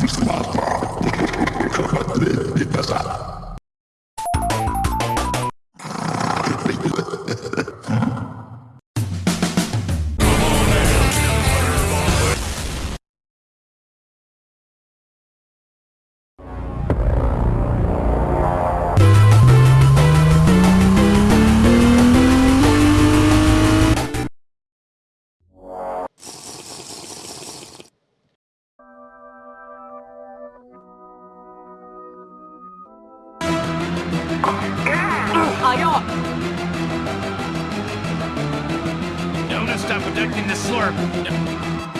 Bismillah, depassar. Ayo! No, stop protecting the slurp.